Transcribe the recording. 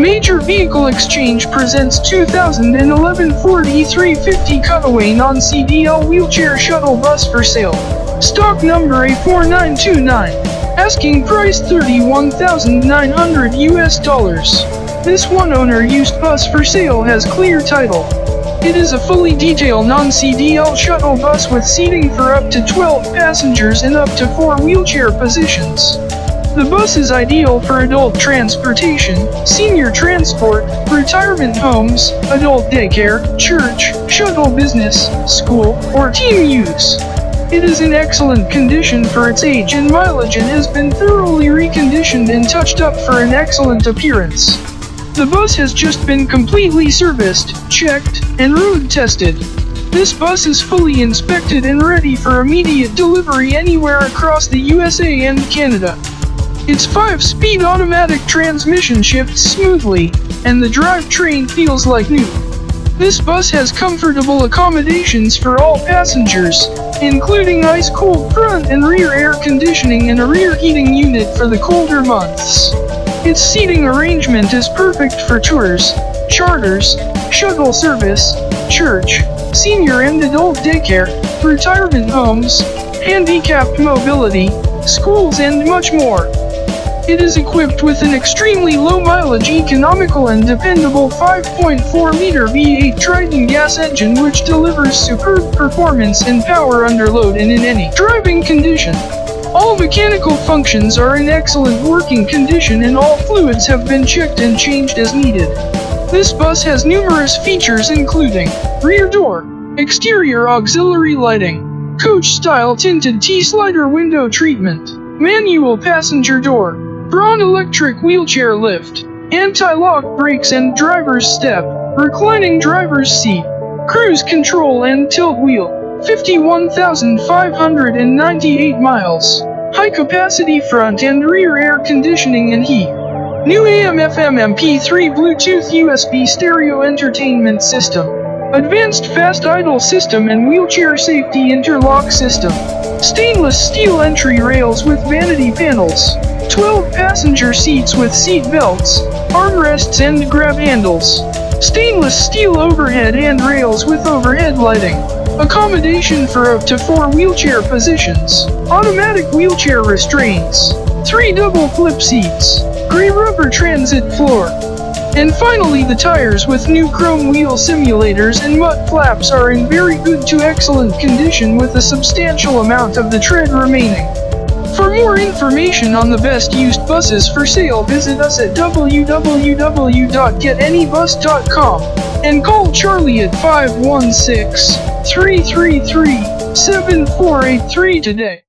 Major Vehicle Exchange presents 2011 Ford E350 Cutaway non-CDL wheelchair shuttle bus for sale. Stock number A4929. Asking price 31,900 US dollars. This one owner used bus for sale has clear title. It is a fully detailed non-CDL shuttle bus with seating for up to 12 passengers and up to 4 wheelchair positions. The bus is ideal for adult transportation, senior transport, retirement homes, adult daycare, church, shuttle business, school, or team use. It is in excellent condition for its age and mileage and has been thoroughly reconditioned and touched up for an excellent appearance. The bus has just been completely serviced, checked, and road tested. This bus is fully inspected and ready for immediate delivery anywhere across the USA and Canada. Its 5-speed automatic transmission shifts smoothly, and the drivetrain feels like new. This bus has comfortable accommodations for all passengers, including ice-cold front and rear air conditioning and a rear heating unit for the colder months. Its seating arrangement is perfect for tours, charters, shuttle service, church, senior and adult daycare, retirement homes, handicapped mobility, schools and much more. It is equipped with an extremely low-mileage economical and dependable 5.4-liter V8 Triton gas engine which delivers superb performance and power under load and in any driving condition. All mechanical functions are in excellent working condition and all fluids have been checked and changed as needed. This bus has numerous features including rear door, exterior auxiliary lighting, coach-style tinted T-slider window treatment, manual passenger door, Braun electric wheelchair lift, anti-lock brakes and driver's step, reclining driver's seat, cruise control and tilt wheel, 51,598 miles. High capacity front and rear air conditioning and heat. New AM FM MP3 Bluetooth USB stereo entertainment system. Advanced fast idle system and wheelchair safety interlock system. Stainless steel entry rails with vanity panels. 12 passenger seats with seat belts, armrests and grab handles. Stainless steel overhead and rails with overhead lighting. Accommodation for up to 4 wheelchair positions. Automatic wheelchair restraints. 3 double flip seats. Gray rubber transit floor. And finally the tires with new chrome wheel simulators and mud flaps are in very good to excellent condition with a substantial amount of the tread remaining. For more information on the best used buses for sale visit us at www.getanybus.com and call Charlie at 516 333 7483 today.